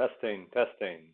Testing, testing.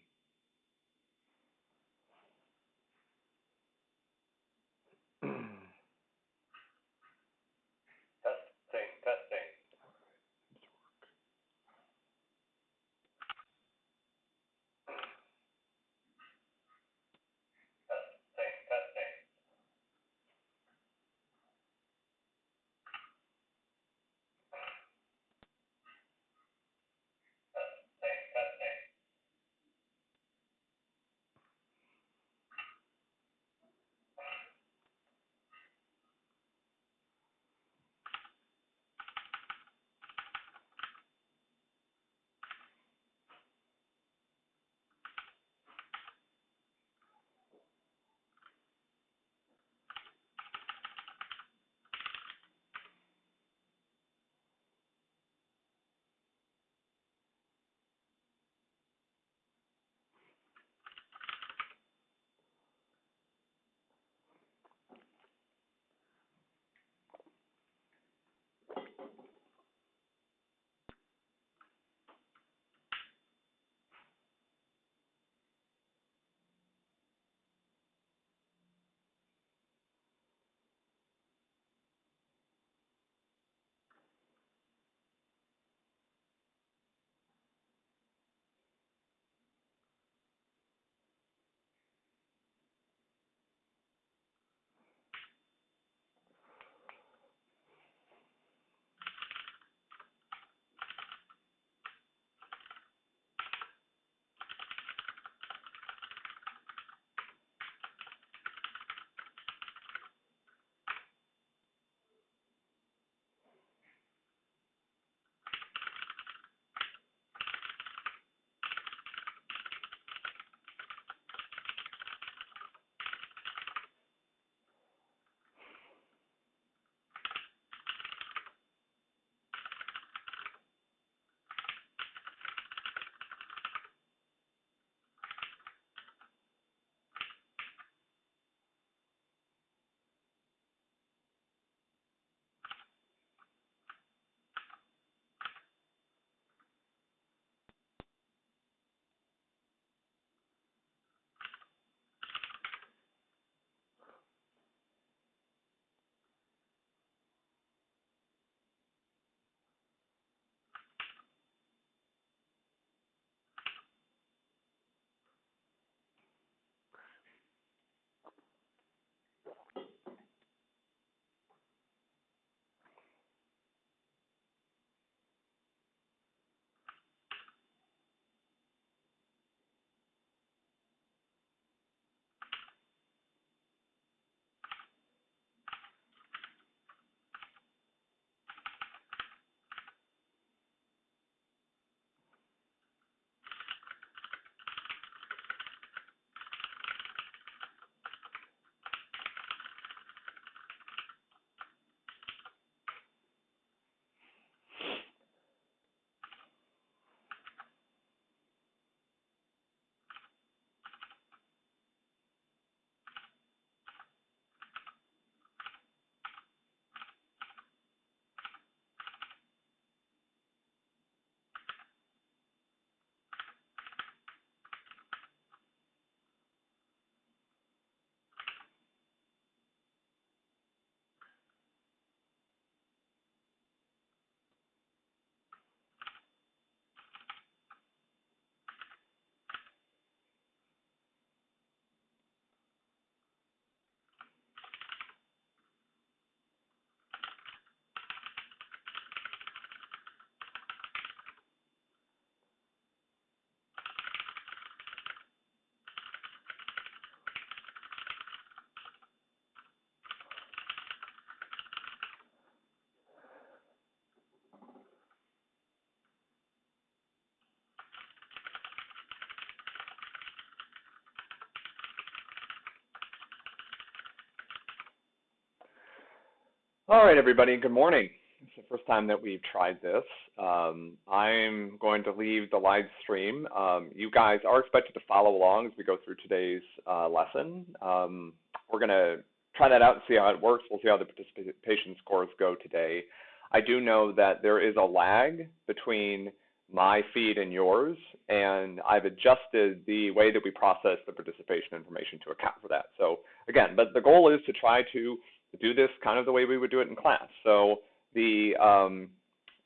All right, everybody. Good morning. It's the first time that we've tried this. Um, I'm going to leave the live stream. Um, you guys are expected to follow along as we go through today's uh, lesson. Um, we're going to try that out and see how it works. We'll see how the participation scores go today. I do know that there is a lag between my feed and yours, and I've adjusted the way that we process the participation information to account for that. So again, but the goal is to try to do this kind of the way we would do it in class. So the um,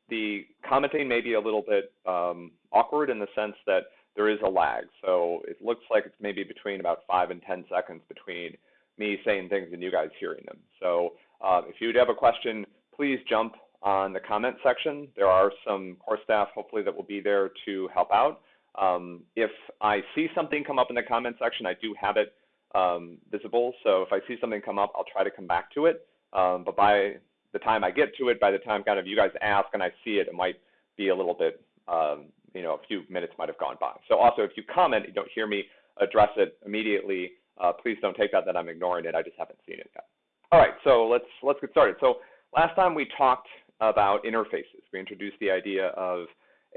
the commenting may be a little bit um, awkward in the sense that there is a lag. So it looks like it's maybe between about five and 10 seconds between me saying things and you guys hearing them. So uh, if you have a question, please jump on the comment section. There are some course staff hopefully that will be there to help out. Um, if I see something come up in the comment section, I do have it um, visible. So if I see something come up, I'll try to come back to it. Um, but by the time I get to it, by the time kind of you guys ask and I see it, it might be a little bit, um, you know, a few minutes might have gone by. So also, if you comment, you don't hear me address it immediately, uh, please don't take that that I'm ignoring it. I just haven't seen it yet. All right, so let's let's get started. So last time we talked about interfaces. We introduced the idea of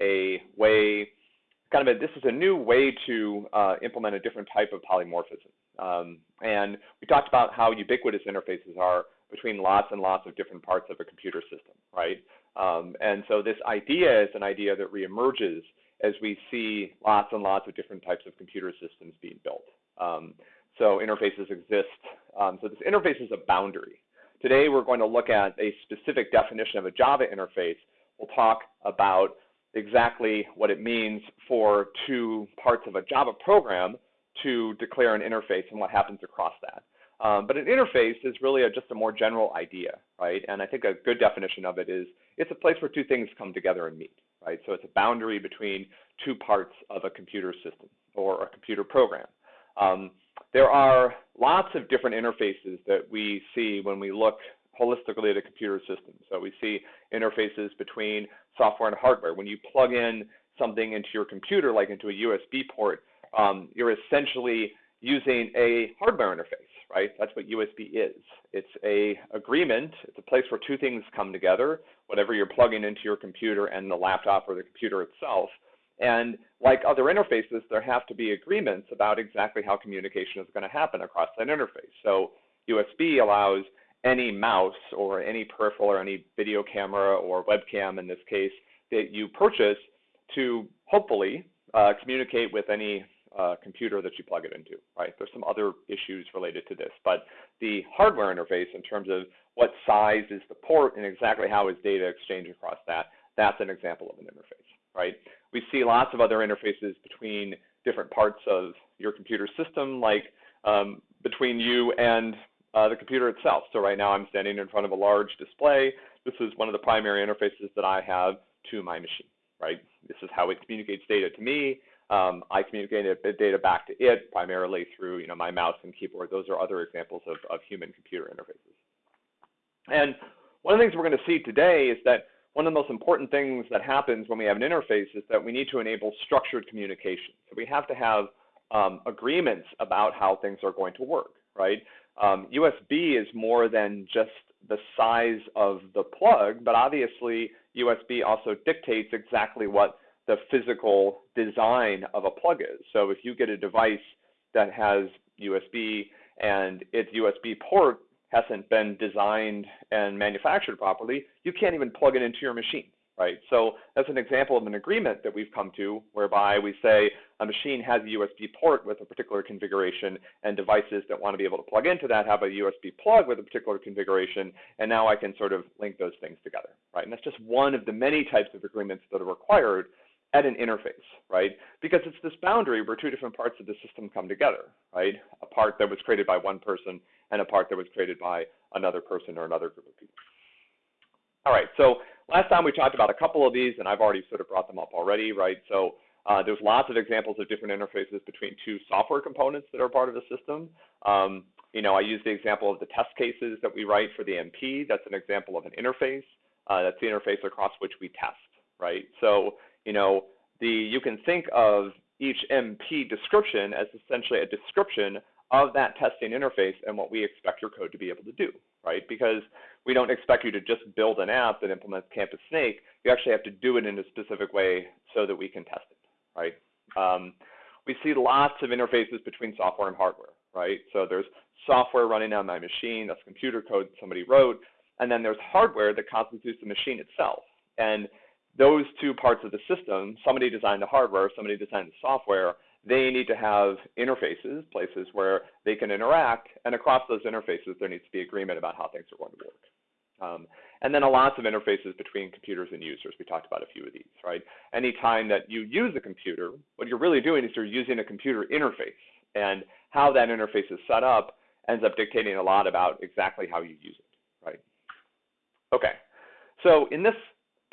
a way, kind of a, this is a new way to uh, implement a different type of polymorphism. Um, and we talked about how ubiquitous interfaces are between lots and lots of different parts of a computer system, right? Um, and so this idea is an idea that reemerges as we see lots and lots of different types of computer systems being built. Um, so interfaces exist. Um, so this interface is a boundary. Today we're going to look at a specific definition of a Java interface. We'll talk about exactly what it means for two parts of a Java program to declare an interface and what happens across that. Um, but an interface is really a, just a more general idea, right? And I think a good definition of it is it's a place where two things come together and meet, right? So it's a boundary between two parts of a computer system or a computer program. Um, there are lots of different interfaces that we see when we look holistically at a computer system. So we see interfaces between software and hardware. When you plug in something into your computer, like into a USB port, um, you're essentially using a hardware interface, right? That's what USB is. It's a agreement. It's a place where two things come together, whatever you're plugging into your computer and the laptop or the computer itself. And like other interfaces, there have to be agreements about exactly how communication is going to happen across that interface. So USB allows any mouse or any peripheral or any video camera or webcam in this case that you purchase to hopefully uh, communicate with any uh, computer that you plug it into, right? There's some other issues related to this, but the hardware interface in terms of what size is the port and exactly how is data exchanged across that, that's an example of an interface, right? We see lots of other interfaces between different parts of your computer system, like um, between you and uh, the computer itself. So right now I'm standing in front of a large display. This is one of the primary interfaces that I have to my machine, right? This is how it communicates data to me. Um, I communicate data back to it primarily through you know, my mouse and keyboard. Those are other examples of, of human-computer interfaces. And one of the things we're going to see today is that one of the most important things that happens when we have an interface is that we need to enable structured communication. So we have to have um, agreements about how things are going to work, right? Um, USB is more than just the size of the plug, but obviously USB also dictates exactly what the physical design of a plug is. So if you get a device that has USB and its USB port hasn't been designed and manufactured properly, you can't even plug it into your machine, right? So that's an example of an agreement that we've come to whereby we say a machine has a USB port with a particular configuration and devices that want to be able to plug into that have a USB plug with a particular configuration, and now I can sort of link those things together, right? And that's just one of the many types of agreements that are required at an interface, right? Because it's this boundary where two different parts of the system come together, right? A part that was created by one person and a part that was created by another person or another group of people. All right, so last time we talked about a couple of these, and I've already sort of brought them up already, right? So uh, there's lots of examples of different interfaces between two software components that are part of the system. Um, you know, I use the example of the test cases that we write for the MP. That's an example of an interface. Uh, that's the interface across which we test, right? So you know, the you can think of each MP description as essentially a description of that testing interface and what we expect your code to be able to do, right? Because we don't expect you to just build an app that implements Campus Snake. You actually have to do it in a specific way so that we can test it, right? Um, we see lots of interfaces between software and hardware, right? So there's software running on my machine, that's computer code somebody wrote, and then there's hardware that constitutes the machine itself. And those two parts of the system, somebody designed the hardware, somebody designed the software, they need to have interfaces, places where they can interact, and across those interfaces, there needs to be agreement about how things are going to work. Um, and then a lots of interfaces between computers and users. We talked about a few of these, right? Anytime that you use a computer, what you're really doing is you're using a computer interface. And how that interface is set up ends up dictating a lot about exactly how you use it, right? Okay, so in this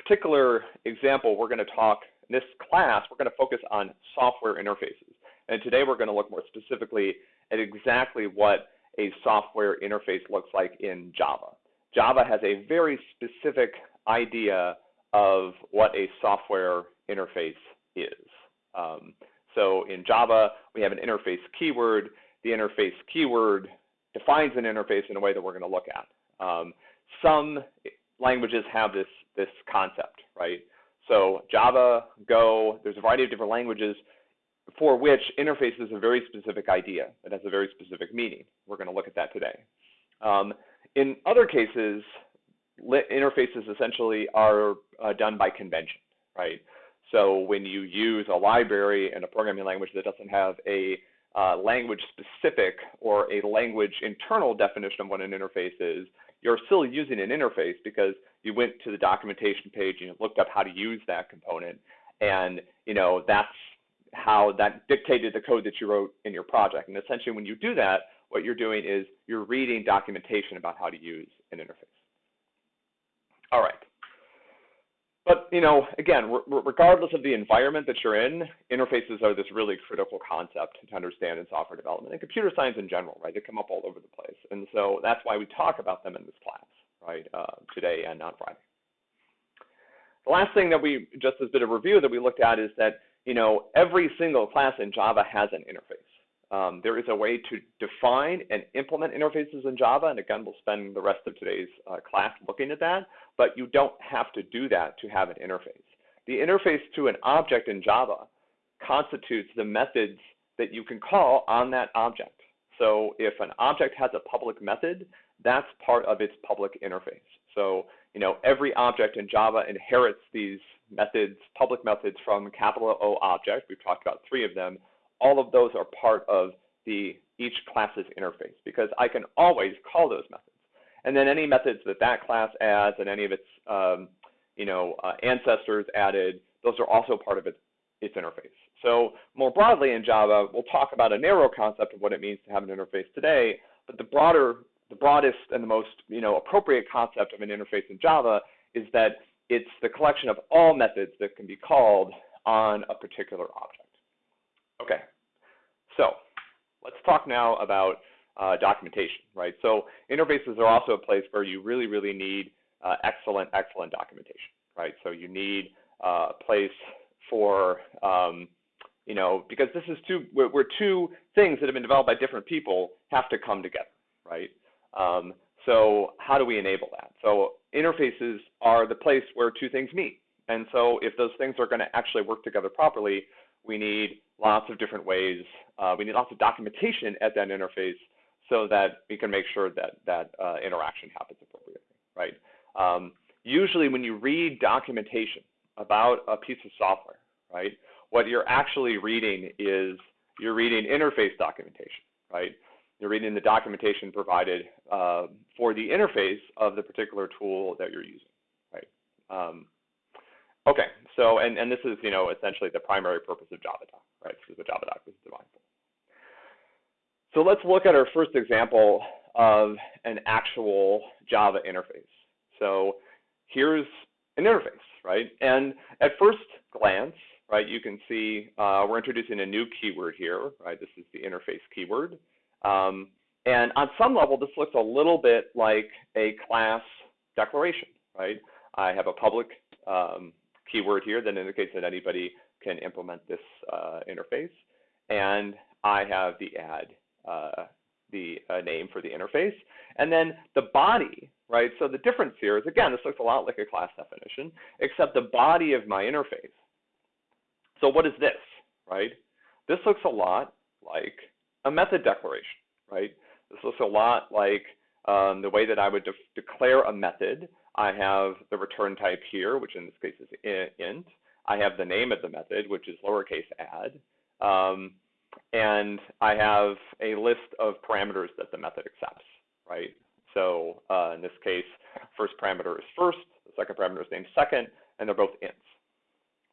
particular example, we're going to talk, in this class, we're going to focus on software interfaces. And today we're going to look more specifically at exactly what a software interface looks like in Java. Java has a very specific idea of what a software interface is. Um, so in Java, we have an interface keyword. The interface keyword defines an interface in a way that we're going to look at. Um, some languages have this, this concept, right? So Java, Go, there's a variety of different languages for which interface is a very specific idea. It has a very specific meaning. We're going to look at that today. Um, in other cases, interfaces essentially are uh, done by convention, right? So when you use a library and a programming language that doesn't have a uh, language specific or a language internal definition of what an interface is, you're still using an interface because you went to the documentation page and you looked up how to use that component. And you know that's how that dictated the code that you wrote in your project. And essentially when you do that, what you're doing is you're reading documentation about how to use an interface. All right. But you know, again, regardless of the environment that you're in, interfaces are this really critical concept to understand in software development and computer science in general, right? They come up all over the place, and so that's why we talk about them in this class, right? Uh, today and on Friday. The last thing that we, just as a bit of review that we looked at is that you know every single class in Java has an interface. Um, there is a way to define and implement interfaces in Java, and again, we'll spend the rest of today's uh, class looking at that, but you don't have to do that to have an interface. The interface to an object in Java constitutes the methods that you can call on that object. So if an object has a public method, that's part of its public interface. So, you know, every object in Java inherits these methods, public methods from capital O object. We've talked about three of them all of those are part of the each class's interface because I can always call those methods. And then any methods that that class adds and any of its um, you know, uh, ancestors added, those are also part of its, its interface. So more broadly in Java, we'll talk about a narrow concept of what it means to have an interface today, but the broader, the broadest and the most you know, appropriate concept of an interface in Java is that it's the collection of all methods that can be called on a particular object. Okay, so let's talk now about uh, documentation, right? So interfaces are also a place where you really, really need uh, excellent, excellent documentation, right? So you need uh, a place for, um, you know, because this is two, where, two things that have been developed by different people have to come together, right? Um, so how do we enable that? So interfaces are the place where two things meet. And so if those things are going to actually work together properly, we need lots of different ways. Uh, we need lots of documentation at that interface so that we can make sure that that uh, interaction happens appropriately, right? Um, usually when you read documentation about a piece of software, right, what you're actually reading is you're reading interface documentation, right? You're reading the documentation provided uh, for the interface of the particular tool that you're using, right? Um, Okay, so and, and this is you know essentially the primary purpose of JavaDoc, right? This is what JavaDoc is designed for. So let's look at our first example of an actual Java interface. So here's an interface, right? And at first glance, right, you can see uh, we're introducing a new keyword here, right? This is the interface keyword. Um, and on some level, this looks a little bit like a class declaration, right? I have a public um, keyword here that indicates that anybody can implement this uh, interface. And I have the add, uh, the uh, name for the interface. And then the body, right? So the difference here is, again, this looks a lot like a class definition, except the body of my interface. So what is this, right? This looks a lot like a method declaration, right? This looks a lot like um, the way that I would de declare a method I have the return type here, which in this case is int. I have the name of the method, which is lowercase add. Um, and I have a list of parameters that the method accepts, right? So uh, in this case, first parameter is first, the second parameter is named second, and they're both ints,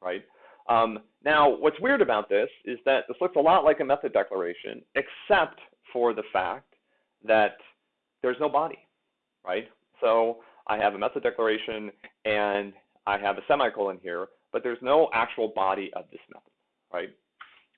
right? Um, now, what's weird about this is that this looks a lot like a method declaration, except for the fact that there's no body, right? So I have a method declaration and I have a semicolon here, but there's no actual body of this method, right?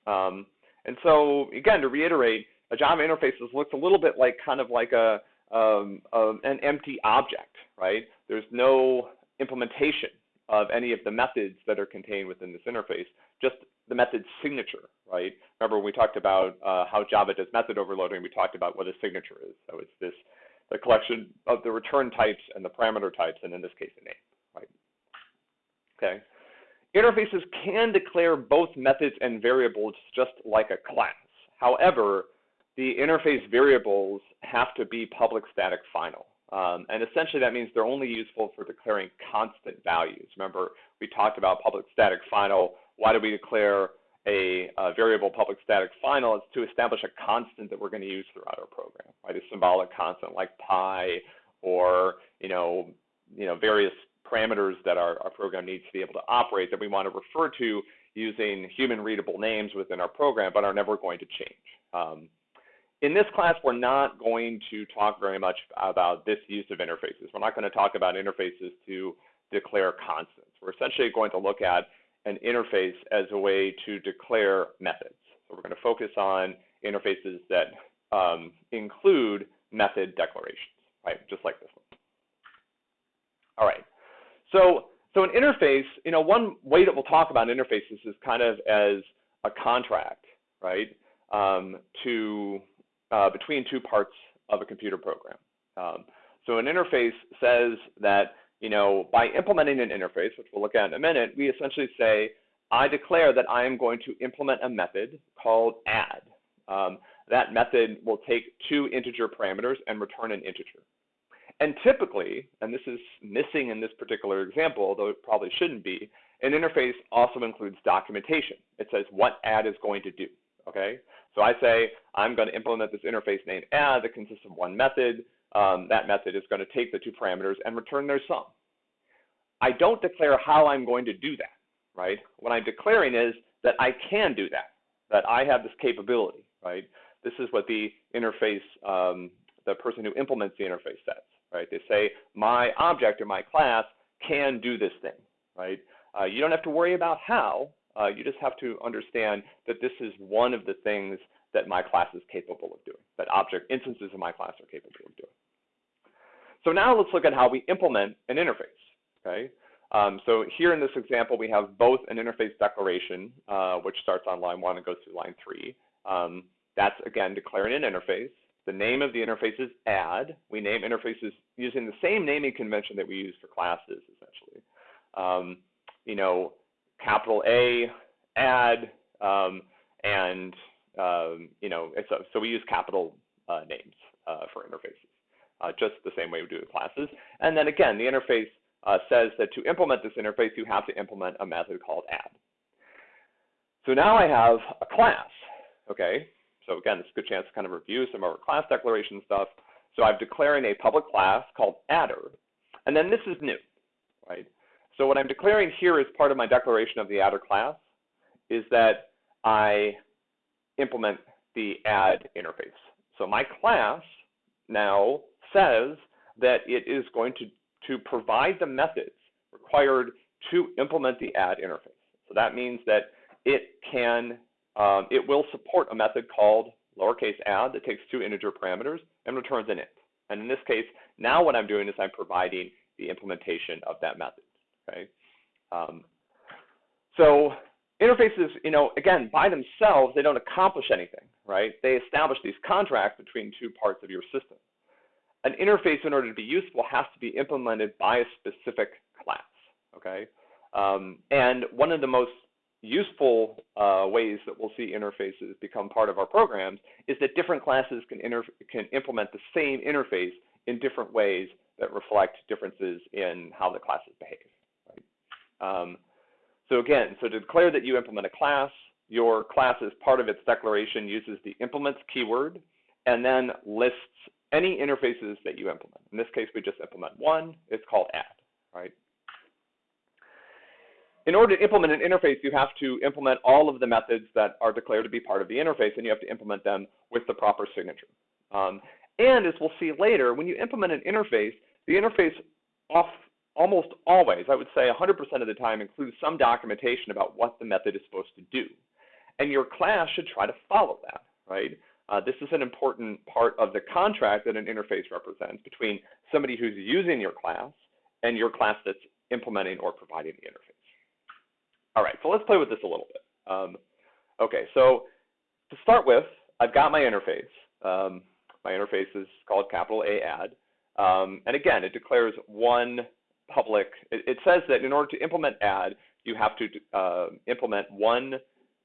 Um, and so again, to reiterate, a Java interface looks a little bit like kind of like a um, an empty object, right? There's no implementation of any of the methods that are contained within this interface, just the method signature, right? Remember when we talked about uh, how Java does method overloading, we talked about what a signature is. So it's this, the collection of the return types and the parameter types, and in this case, a name, right? Okay. Interfaces can declare both methods and variables just like a class. However, the interface variables have to be public static final. Um, and essentially that means they're only useful for declaring constant values. Remember, we talked about public static final. Why do we declare a, a, variable public static final? It's to establish a constant that we're going to use throughout our program, right? A symbolic constant like pi or, you know, you know, various parameters that our, our program needs to be able to operate that we want to refer to using human readable names within our program, but are never going to change. Um, in this class, we're not going to talk very much about this use of interfaces. We're not going to talk about interfaces to declare constants. We're essentially going to look at an interface as a way to declare methods. So we're going to focus on interfaces that um, include method declarations, right, just like this one. All right, so, so an interface, you know, one way that we'll talk about interfaces is kind of as a contract, right, um, to uh, between two parts of a computer program. Um, so an interface says that, you know, by implementing an interface, which we'll look at in a minute, we essentially say, I declare that I am going to implement a method called add. Um, that method will take two integer parameters and return an integer. And typically, and this is missing in this particular example, although it probably shouldn't be, an interface also includes documentation. It says what add is going to do, okay? So I say I'm going to implement this interface named add that consists of one method. Um, that method is going to take the two parameters and return their sum. I don't declare how I'm going to do that, right? What I'm declaring is that I can do that, that I have this capability, right? This is what the interface, um, the person who implements the interface says, right? They say my object or my class can do this thing, right? Uh, you don't have to worry about how, uh, you just have to understand that this is one of the things that my class is capable of doing, that object instances of my class are capable of doing. So now let's look at how we implement an interface. Okay. Um, so here in this example, we have both an interface declaration, uh, which starts on line one and goes through line three. Um, that's again declaring an interface. The name of the interface is add. We name interfaces using the same naming convention that we use for classes, essentially. Um, you know, capital A, add, um, and um, you know, a, so we use capital uh, names uh, for interfaces, uh, just the same way we do with classes. And then again, the interface uh, says that to implement this interface, you have to implement a method called add. So now I have a class, okay? So again, this is a good chance to kind of review some of our class declaration stuff. So I'm declaring a public class called adder, and then this is new, right? So what I'm declaring here as part of my declaration of the adder class is that I implement the add interface. So my class now says that it is going to, to provide the methods required to implement the add interface. So that means that it can, um, it will support a method called lowercase add that takes two integer parameters and returns an int. And in this case, now what I'm doing is I'm providing the implementation of that method. Okay. Um, so interfaces, you know, again, by themselves, they don't accomplish anything, right? They establish these contracts between two parts of your system. An interface, in order to be useful, has to be implemented by a specific class, okay? Um, and one of the most useful uh, ways that we'll see interfaces become part of our programs is that different classes can, can implement the same interface in different ways that reflect differences in how the classes behave. Right? Um, so again, so to declare that you implement a class, your class as part of its declaration uses the implements keyword and then lists any interfaces that you implement. In this case, we just implement one. It's called add, right? In order to implement an interface, you have to implement all of the methods that are declared to be part of the interface, and you have to implement them with the proper signature. Um, and as we'll see later, when you implement an interface, the interface off, almost always, I would say 100% of the time, includes some documentation about what the method is supposed to do. And your class should try to follow that, right? Uh, this is an important part of the contract that an interface represents between somebody who's using your class and your class that's implementing or providing the interface. All right, so let's play with this a little bit. Um, okay, so to start with, I've got my interface. Um, my interface is called capital A add. Um, and again, it declares one public, it, it, says that in order to implement add, you have to uh, implement one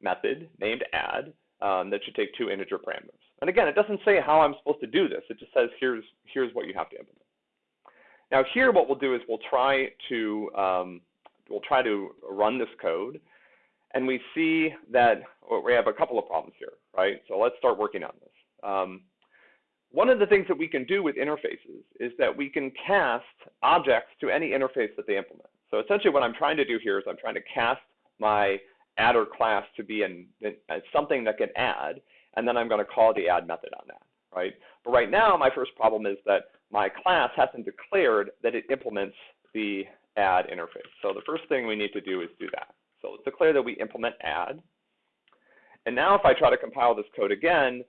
method named add um, that should take two integer parameters. And again, it doesn't say how I'm supposed to do this. It just says here's, here's what you have to implement. Now here what we'll do is we'll try to um, we'll try to run this code, and we see that well, we have a couple of problems here, right? So let's start working on this. Um, one of the things that we can do with interfaces is that we can cast objects to any interface that they implement. So essentially what I'm trying to do here is I'm trying to cast my adder class to be an, something that can add, and then I'm going to call the add method on that, right? But right now, my first problem is that my class hasn't declared that it implements the add interface. So the first thing we need to do is do that. So let's declare that we implement add. And now if I try to compile this code again,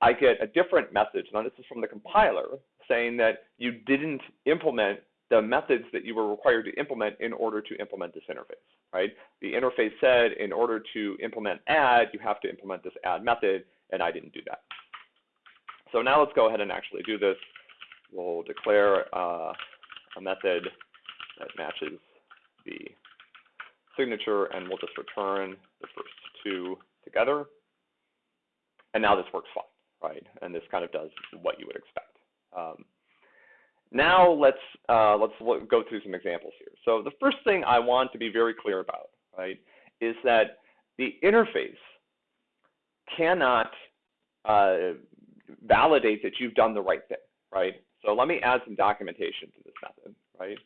I get a different message. Now this is from the compiler saying that you didn't implement the methods that you were required to implement in order to implement this interface, right? The interface said in order to implement add, you have to implement this add method, and I didn't do that. So now let's go ahead and actually do this. We'll declare uh, a method that matches the signature, and we'll just return the first two together. And now this works fine, right? And this kind of does what you would expect. Um, now let's uh, let's look, go through some examples here. So the first thing I want to be very clear about, right, is that the interface cannot uh, validate that you've done the right thing, right? So let me add some documentation to this method, right?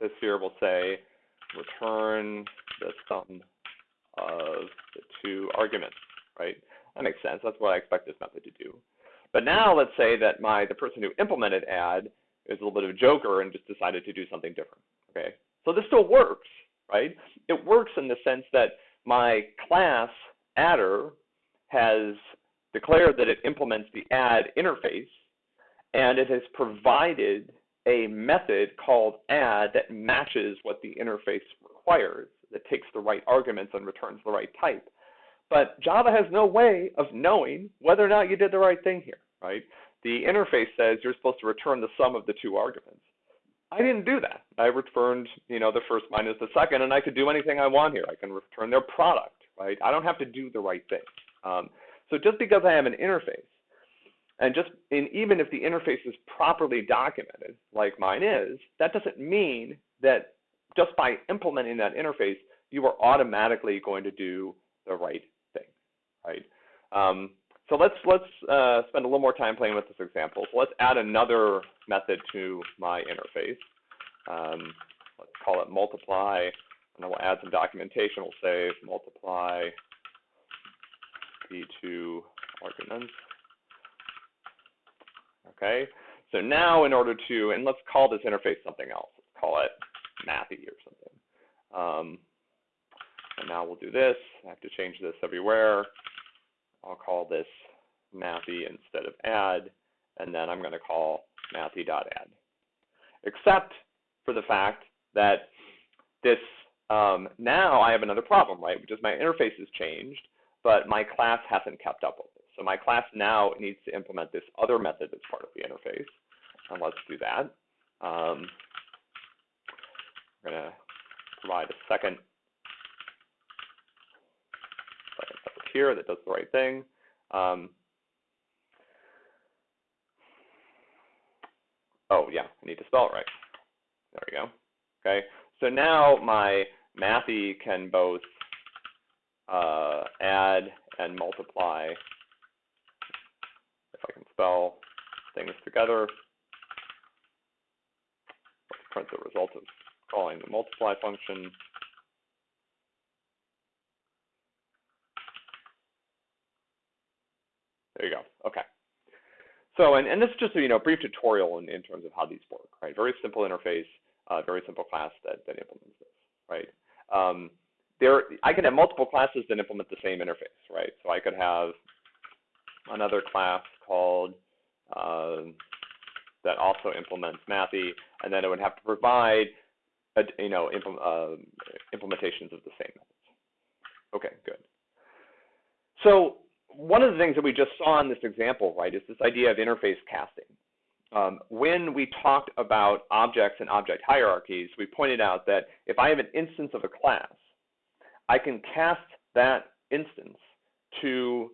This here will say return the sum of the two arguments, right? That makes sense. That's what I expect this method to do. But now let's say that my the person who implemented add is a little bit of a joker and just decided to do something different. Okay, so this still works, right? It works in the sense that my class adder has declared that it implements the add interface, and it has provided a method called add that matches what the interface requires, that takes the right arguments and returns the right type. But Java has no way of knowing whether or not you did the right thing here, right? The interface says you're supposed to return the sum of the two arguments. I didn't do that. I returned, you know, the first minus the second, and I could do anything I want here. I can return their product, right? I don't have to do the right thing. Um, so just because I have an interface and just in, even if the interface is properly documented, like mine is, that doesn't mean that just by implementing that interface, you are automatically going to do the right thing, right? Um, so let's let's uh, spend a little more time playing with this example. So let's add another method to my interface. Um, let's call it multiply, and then we'll add some documentation. We'll say multiply the two arguments. Okay, so now in order to, and let's call this interface something else. Let's call it Mathy or something. Um, and now we'll do this. I have to change this everywhere. I'll call this Mathy instead of add, and then I'm going to call mathy.add. Except for the fact that this um, now I have another problem, right? Which is my interface has changed, but my class hasn't kept up with it. So my class now needs to implement this other method that's part of the interface. And let's do that. Um, we're going to provide a second, here that does the right thing. Um, oh yeah, I need to spell it right. There we go. Okay, so now my Mathy can both uh, add and multiply, I can spell things together. Let's print the result of calling the multiply function. There you go. Okay. So, and, and this is just a you know brief tutorial in, in terms of how these work, right? Very simple interface, uh, very simple class that, that implements this, right? Um, there, I can have multiple classes that implement the same interface, right? So I could have another class called uh, that also implements Mathy, and then it would have to provide, a, you know, uh, implementations of the same methods. Okay, good. So one of the things that we just saw in this example, right, is this idea of interface casting. Um, when we talked about objects and object hierarchies, we pointed out that if I have an instance of a class, I can cast that instance to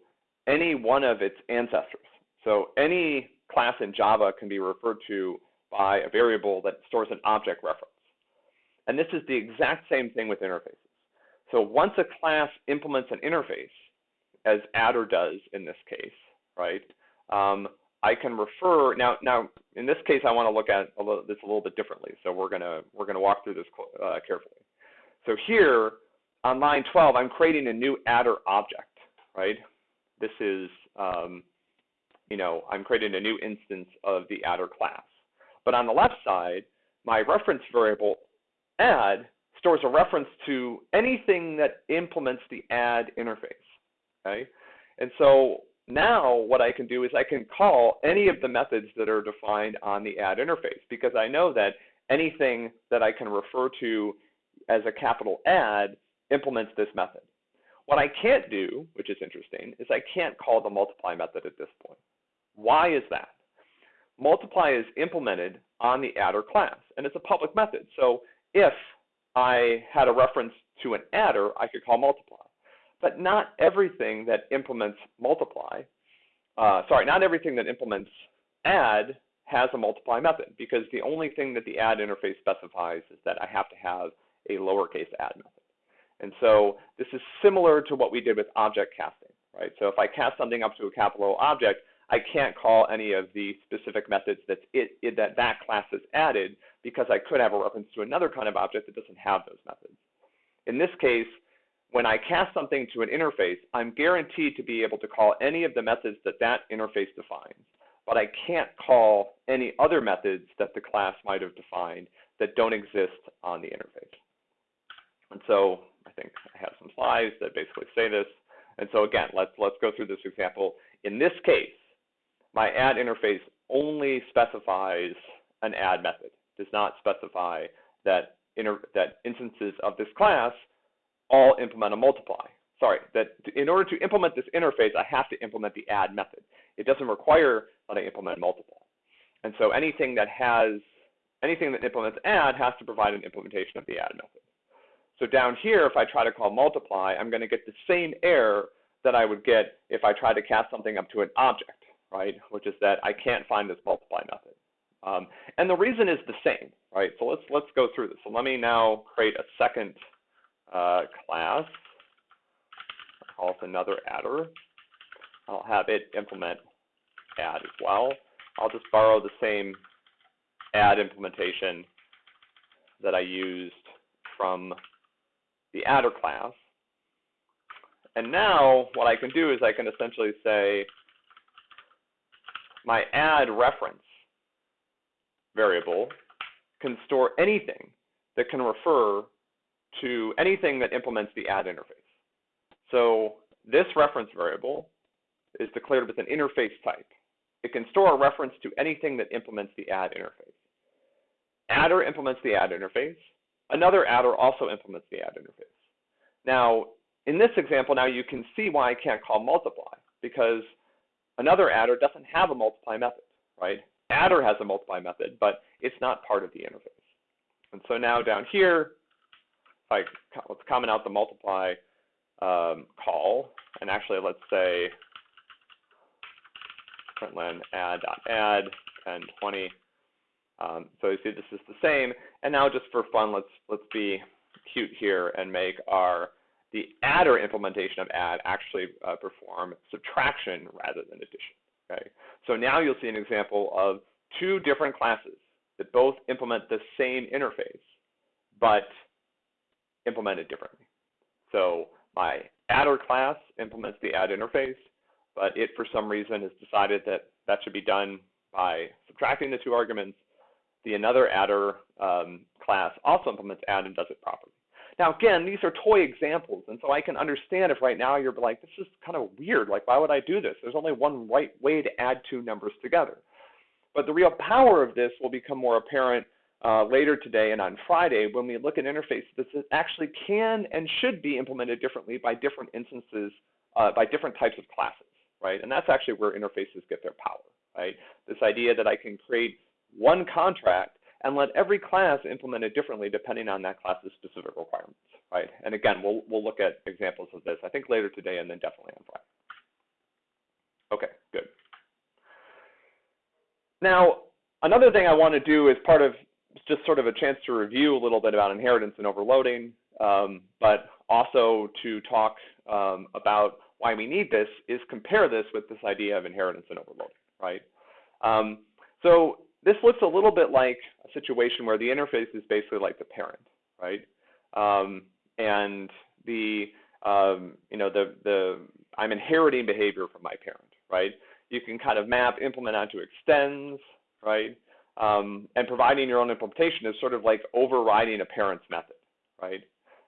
any one of its ancestors. So any class in Java can be referred to by a variable that stores an object reference. And this is the exact same thing with interfaces. So once a class implements an interface, as adder does in this case, right? Um, I can refer now. Now, in this case, I want to look at a little, this a little bit differently. So we're gonna we're gonna walk through this uh, carefully. So here on line 12, I'm creating a new adder object, right? This is um, you know I'm creating a new instance of the adder class. But on the left side, my reference variable add stores a reference to anything that implements the add interface okay? And so now what I can do is I can call any of the methods that are defined on the add interface because I know that anything that I can refer to as a capital add implements this method. What I can't do, which is interesting, is I can't call the multiply method at this point. Why is that? Multiply is implemented on the adder class, and it's a public method. So if I had a reference to an adder, I could call multiply. But not everything that implements multiply, uh, sorry, not everything that implements add has a multiply method because the only thing that the add interface specifies is that I have to have a lowercase add method. And so this is similar to what we did with object casting, right? So if I cast something up to a capital O object, I can't call any of the specific methods that it, it, that that class has added because I could have a reference to another kind of object that doesn't have those methods. In this case, when I cast something to an interface, I'm guaranteed to be able to call any of the methods that that interface defines. But I can't call any other methods that the class might have defined that don't exist on the interface. And so I think I have some slides that basically say this. And so again, let's, let's go through this example. In this case, my add interface only specifies an add method, does not specify that, that instances of this class all implement a multiply. Sorry, that in order to implement this interface, I have to implement the add method. It doesn't require that I implement multiply. And so anything that has, anything that implements add has to provide an implementation of the add method. So down here, if I try to call multiply, I'm going to get the same error that I would get if I try to cast something up to an object, right? Which is that I can't find this multiply method. Um, and the reason is the same, right? So let's let's go through this. So let me now create a second uh, class. I'll call it another adder. I'll have it implement add as well. I'll just borrow the same add implementation that I used from the adder class. And now what I can do is I can essentially say my add reference variable can store anything that can refer to anything that implements the add interface. So this reference variable is declared with an interface type. It can store a reference to anything that implements the add interface. Adder implements the add interface. Another adder also implements the add interface. Now, in this example, now you can see why I can't call multiply, because another adder doesn't have a multiply method, right? Adder has a multiply method, but it's not part of the interface. And so now down here, like let's comment out the multiply um, call, and actually let's say println add dot add 10 20. Um, so you see this is the same. And now just for fun, let's, let's be cute here and make our the adder implementation of add actually uh, perform subtraction rather than addition. Okay, so now you'll see an example of two different classes that both implement the same interface, but implemented differently. So my adder class implements the add interface, but it for some reason has decided that that should be done by subtracting the two arguments. The another adder um, class also implements add and does it properly. Now, again, these are toy examples, and so I can understand if right now you're like, this is kind of weird. Like, why would I do this? There's only one right way to add two numbers together. But the real power of this will become more apparent uh, later today and on Friday when we look at interfaces that actually can and should be implemented differently by different instances, uh, by different types of classes, right? And that's actually where interfaces get their power, right? This idea that I can create one contract and let every class implement it differently depending on that class's specific requirements, right? And again, we'll, we'll look at examples of this, I think later today and then definitely on Friday. Okay, good. Now, another thing I want to do is part of just sort of a chance to review a little bit about inheritance and overloading, um, but also to talk um, about why we need this is compare this with this idea of inheritance and overloading, right? Um, so this looks a little bit like a situation where the interface is basically like the parent, right? Um, and the um, you know the the I'm inheriting behavior from my parent, right? You can kind of map implement onto extends, right? Um, and providing your own implementation is sort of like overriding a parent's method, right?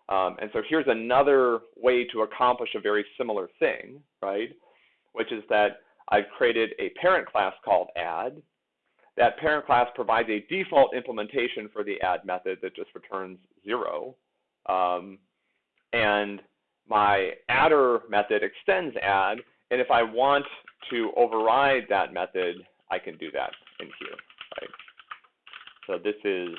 Um, and so here's another way to accomplish a very similar thing, right? Which is that I've created a parent class called add. That parent class provides a default implementation for the add method that just returns zero. Um, and my adder method extends add, and if I want to override that method, I can do that in here, right? So this is,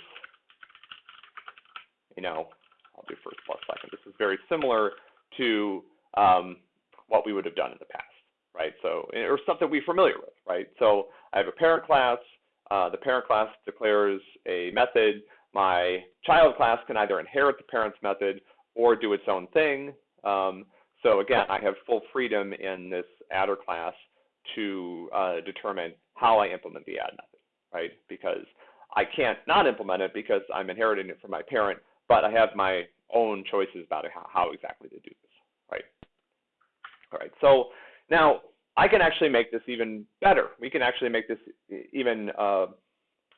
you know, I'll do first plus second. This is very similar to um, what we would have done in the past, right? So, or something we're familiar with, right? So I have a parent class. Uh, the parent class declares a method. My child class can either inherit the parent's method or do its own thing. Um, so again, I have full freedom in this adder class to uh, determine how I implement the add method, right? Because I can't not implement it because I'm inheriting it from my parent, but I have my own choices about how, how exactly to do this, right? All right, so now I can actually make this even better. We can actually make this even uh,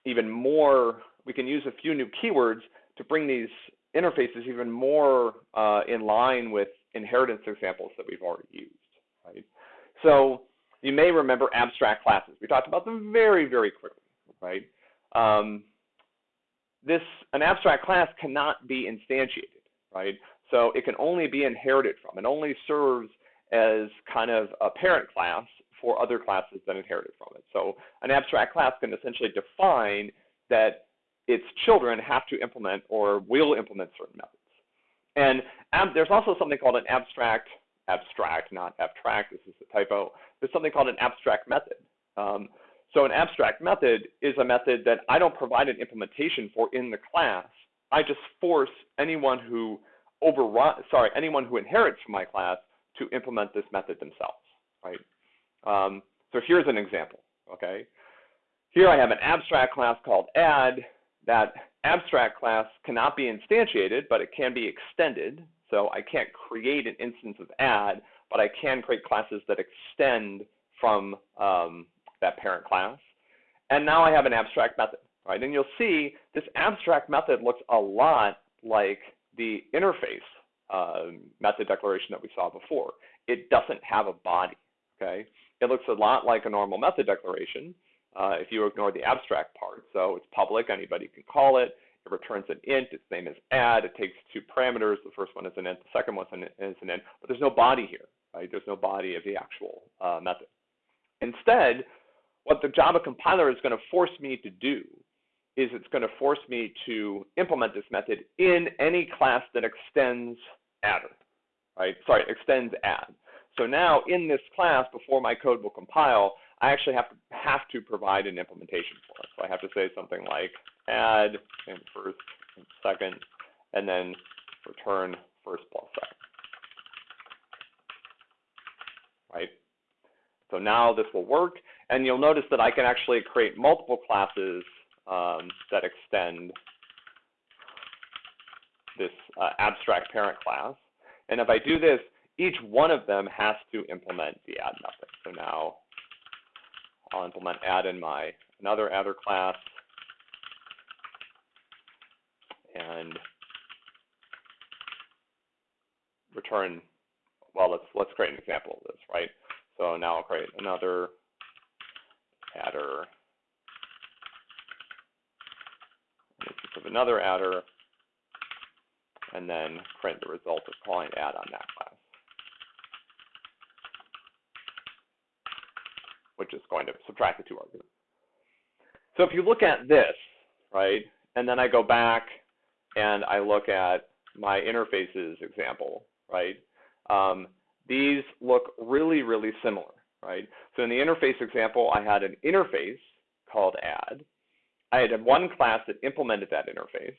even more. We can use a few new keywords to bring these interfaces even more uh, in line with inheritance examples that we've already used, right? So you may remember abstract classes. We talked about them very, very quickly, right? Um, this an abstract class cannot be instantiated, right? So it can only be inherited from. It only serves as kind of a parent class for other classes that inherited from it. So an abstract class can essentially define that its children have to implement or will implement certain methods. And ab- there's also something called an abstract, abstract, not abstract, this is a typo, there's something called an abstract method. Um, so an abstract method is a method that I don't provide an implementation for in the class. I just force anyone who overrun, sorry, anyone who inherits from my class to implement this method themselves, right? Um, so here's an example, okay? Here I have an abstract class called add. That abstract class cannot be instantiated, but it can be extended. So I can't create an instance of add, but I can create classes that extend from um, that parent class. And now I have an abstract method, right? And you'll see this abstract method looks a lot like the interface uh, method declaration that we saw before. It doesn't have a body, okay? It looks a lot like a normal method declaration uh, if you ignore the abstract part. So it's public, anybody can call it. It returns an int, its name is add. It takes two parameters. The first one is an int, the second one is an int, but there's no body here, right? There's no body of the actual uh, method. Instead, what the Java compiler is going to force me to do is it's going to force me to implement this method in any class that extends adder, right? Sorry, extends add. So now in this class, before my code will compile, I actually have to have to provide an implementation for it. So I have to say something like add and first and second, and then return first plus second. Right? So now this will work, and you'll notice that I can actually create multiple classes um, that extend this uh, abstract parent class. And if I do this, each one of them has to implement the add method. So now I'll implement add in my another adder class and return, well, let's, let's create an example of this, right? So now I'll create another adder, of another adder, and then print the result of calling add on that class. Which is going to subtract the two arguments. So if you look at this, right, and then I go back and I look at my interfaces example, right, um, these look really, really similar, right? So in the interface example, I had an interface called add. I had one class that implemented that interface,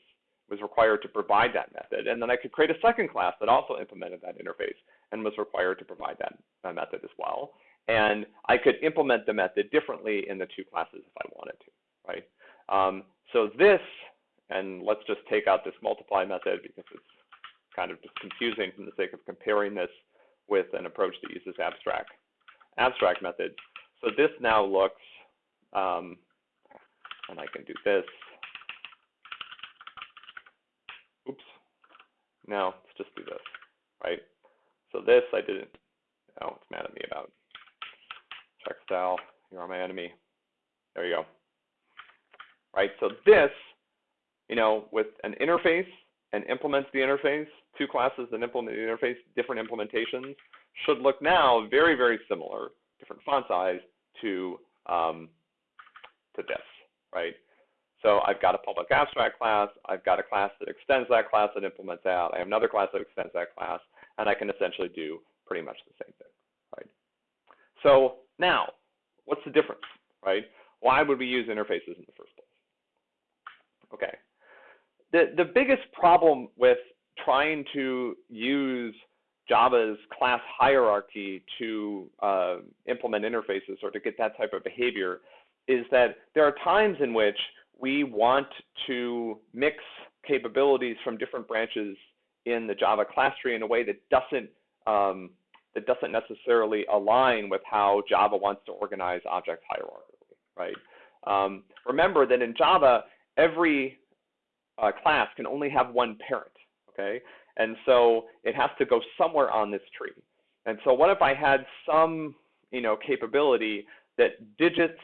was required to provide that method, and then I could create a second class that also implemented that interface and was required to provide that, method as well. And I could implement the method differently in the two classes if I wanted to, right? Um, so this, and let's just take out this multiply method because it's kind of just confusing from the sake of comparing this with an approach that uses abstract abstract methods. So this now looks, um, and I can do this. Oops. No, let's just do this, right? So this I didn't, oh, it's mad at me about. Checkstyle, you are my enemy. There you go. Right, so this, you know, with an interface and implements the interface, two classes that implement the interface, different implementations, should look now very, very similar, different font size to, um, to this, right? So I've got a public abstract class, I've got a class that extends that class that implements that, I have another class that extends that class, and I can essentially do pretty much the same thing, right? So now, what's the difference, right? Why would we use interfaces in the first place? Okay. The, the biggest problem with trying to use Java's class hierarchy to uh, implement interfaces or to get that type of behavior is that there are times in which we want to mix capabilities from different branches in the Java class tree in a way that doesn't um, that doesn't necessarily align with how Java wants to organize objects hierarchically, right? Um, remember that in Java, every uh, class can only have one parent, okay? And so it has to go somewhere on this tree. And so what if I had some, you know, capability that digits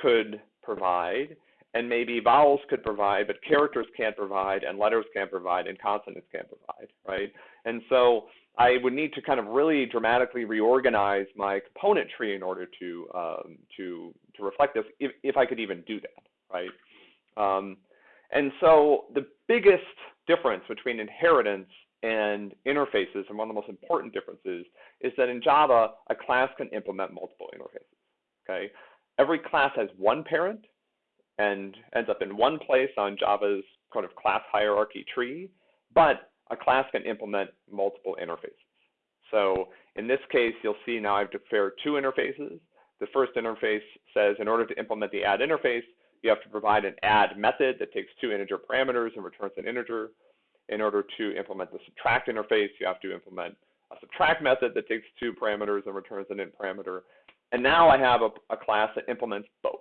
could provide and maybe vowels could provide, but characters can't provide, and letters can't provide, and consonants can't provide, right? And so I would need to kind of really dramatically reorganize my component tree in order to um, to to reflect this, if, if I could even do that, right? Um, and so the biggest difference between inheritance and interfaces, and one of the most important differences, is that in Java, a class can implement multiple interfaces. Okay, every class has one parent and ends up in one place on Java's kind of class hierarchy tree, but a class can implement multiple interfaces. So in this case, you'll see now I've declared two interfaces. The first interface says in order to implement the add interface, you have to provide an add method that takes two integer parameters and returns an integer. In order to implement the subtract interface, you have to implement a subtract method that takes two parameters and returns an int parameter. And now I have a, a class that implements both,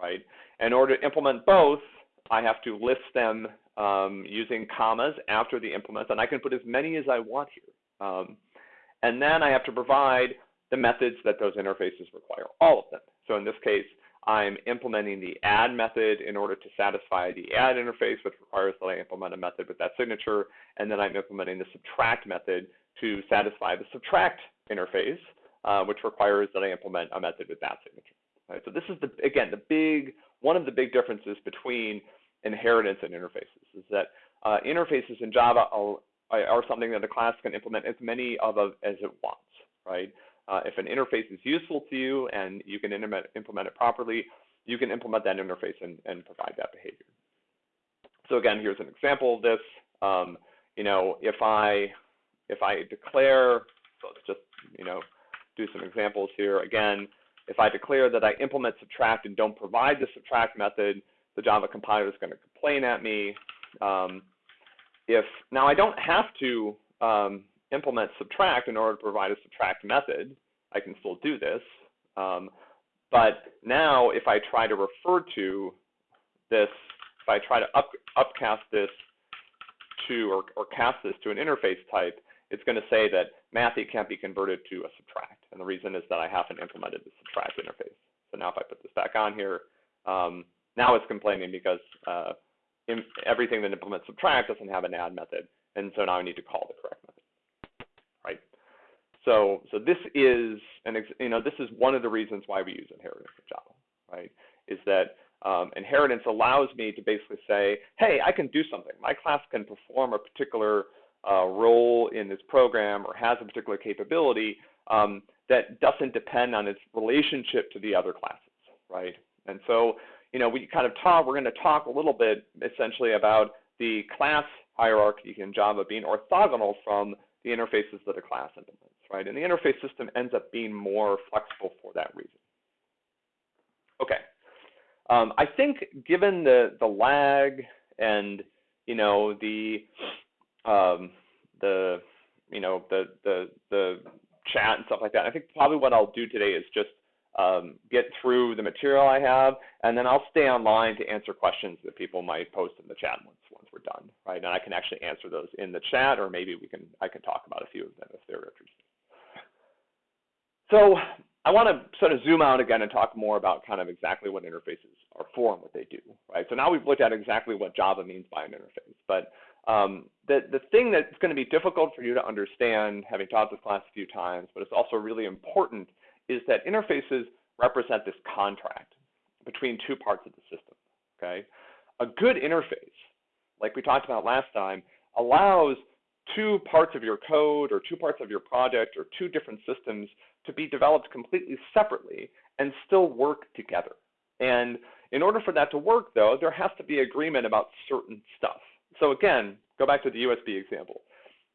right? In order to implement both, I have to list them um, using commas after the implements, and I can put as many as I want here. Um, and then I have to provide the methods that those interfaces require, all of them. So in this case, I'm implementing the add method in order to satisfy the add interface, which requires that I implement a method with that signature, and then I'm implementing the subtract method to satisfy the subtract interface, uh, which requires that I implement a method with that signature. Right? So this is the again the big one of the big differences between inheritance and interfaces is that uh, interfaces in Java are, are, something that a class can implement as many of as it wants, right? uh, if an interface is useful to you and you can implement, implement it properly, you can implement that interface and, and provide that behavior. So again, here's an example of this. Um, you know, if I if I declare, so let's just you know do some examples here. Again, if I declare that I implement subtract and don't provide the subtract method, the Java compiler is going to complain at me. Um, if now I don't have to um, implement subtract in order to provide a subtract method, I can still do this. Um, but now if I try to refer to this, if I try to up, upcast this to or, or cast this to an interface type, it's going to say that Mathy can't be converted to a subtract. And the reason is that I haven't implemented the subtract interface. So now if I put this back on here, um, now it's complaining because uh, in, everything that implements subtract doesn't have an add method. And so now I need to call the correct method, right? So, so this is an, you know, this is one of the reasons why we use inheritance in Java, right? Is that um, inheritance allows me to basically say, hey, I can do something. My class can perform a particular uh, role in this program or has a particular capability um, that doesn't depend on its relationship to the other classes, right? And so, you know, we kind of talk, we're going to talk a little bit essentially about the class hierarchy in Java being orthogonal from the interfaces that a class implements, right? And the interface system ends up being more flexible for that reason. Okay. Um, I think given the, the lag and, you know, the um, the you know the the the chat and stuff like that. I think probably what I'll do today is just um, get through the material I have, and then I'll stay online to answer questions that people might post in the chat once once we're done, right? And I can actually answer those in the chat, or maybe we can I can talk about a few of them if they're interested. So I want to sort of zoom out again and talk more about kind of exactly what interfaces are for and what they do, right? So now we've looked at exactly what Java means by an interface, but um, the, the thing that's going to be difficult for you to understand, having taught this class a few times, but it's also really important, is that interfaces represent this contract between two parts of the system, okay? A good interface, like we talked about last time, allows two parts of your code or two parts of your project or two different systems to be developed completely separately and still work together. And in order for that to work, though, there has to be agreement about certain stuff. So again, go back to the USB example.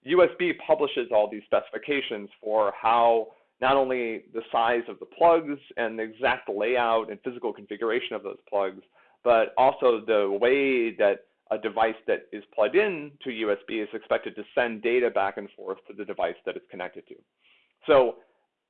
USB publishes all these specifications for how not only the size of the plugs and the exact layout and physical configuration of those plugs, but also the way that a device that is plugged in to USB is expected to send data back and forth to the device that it's connected to. So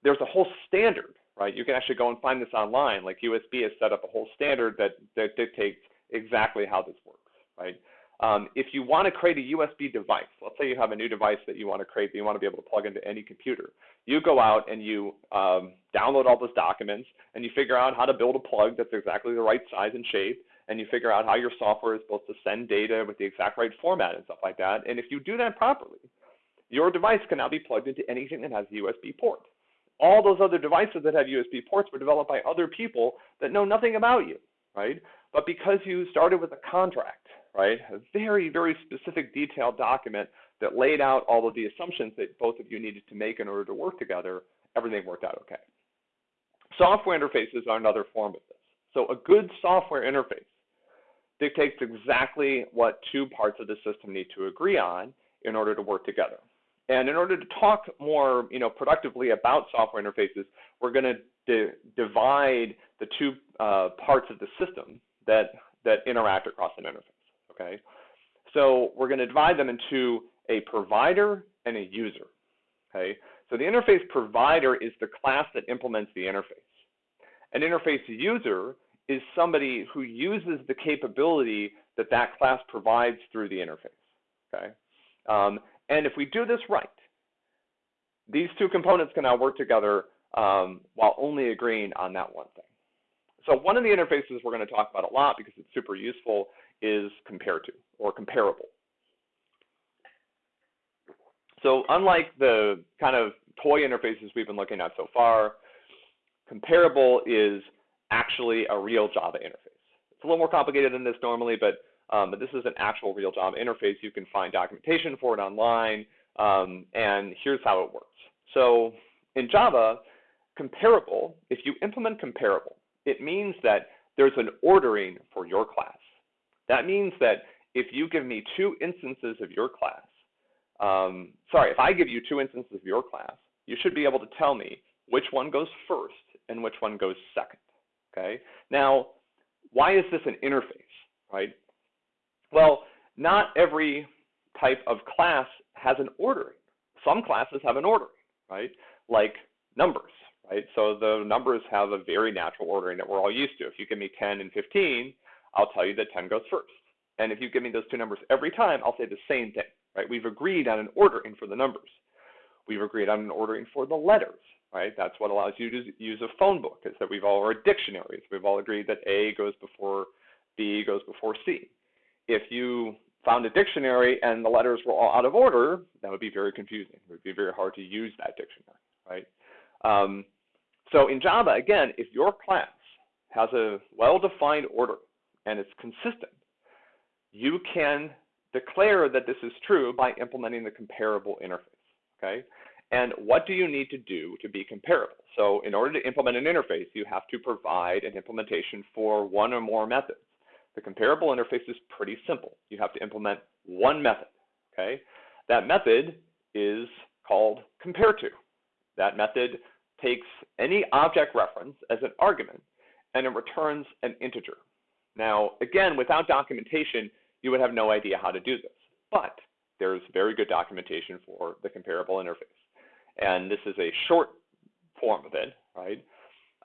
there's a whole standard, right? You can actually go and find this online. Like USB has set up a whole standard that, that dictates exactly how this works, right? Um, if you want to create a USB device, let's say you have a new device that you want to create that you want to be able to plug into any computer, you go out and you um, download all those documents and you figure out how to build a plug that's exactly the right size and shape, and you figure out how your software is supposed to send data with the exact right format and stuff like that. And if you do that properly, your device can now be plugged into anything that has a USB port. All those other devices that have USB ports were developed by other people that know nothing about you, right? But because you started with a contract, right? A very, very specific detailed document that laid out all of the assumptions that both of you needed to make in order to work together, everything worked out okay. Software interfaces are another form of this. So a good software interface dictates exactly what two parts of the system need to agree on in order to work together. And in order to talk more you know, productively about software interfaces, we're going to divide the two uh, parts of the system that, that interact across an interface okay? So we're going to divide them into a provider and a user, okay? So the interface provider is the class that implements the interface. An interface user is somebody who uses the capability that that class provides through the interface, okay? Um, and if we do this right, these two components can now work together um, while only agreeing on that one thing. So one of the interfaces we're going to talk about a lot because it's super useful is compared to or comparable. So unlike the kind of toy interfaces we've been looking at so far, comparable is actually a real Java interface. It's a little more complicated than this normally, but, um, but this is an actual real Java interface. You can find documentation for it online, um, and here's how it works. So in Java, comparable, if you implement comparable, it means that there's an ordering for your class. That means that if you give me two instances of your class, um, sorry, if I give you two instances of your class, you should be able to tell me which one goes first and which one goes second. Okay. Now, why is this an interface, right? Well, not every type of class has an ordering. Some classes have an ordering, right? Like numbers, right? So the numbers have a very natural ordering that we're all used to. If you give me 10 and 15, I'll tell you that 10 goes first. And if you give me those two numbers every time, I'll say the same thing, right? We've agreed on an ordering for the numbers. We've agreed on an ordering for the letters, right? That's what allows you to use a phone book, is that we've all, or dictionaries. We've all agreed that A goes before B goes before C. If you found a dictionary and the letters were all out of order, that would be very confusing. It would be very hard to use that dictionary, right? Um, so in Java, again, if your class has a well-defined order and it's consistent, you can declare that this is true by implementing the comparable interface, okay? And what do you need to do to be comparable? So in order to implement an interface, you have to provide an implementation for one or more methods. The comparable interface is pretty simple. You have to implement one method, okay? That method is called compare to. That method takes any object reference as an argument and it returns an integer. Now, again, without documentation, you would have no idea how to do this. But there's very good documentation for the comparable interface. And this is a short form of it, right?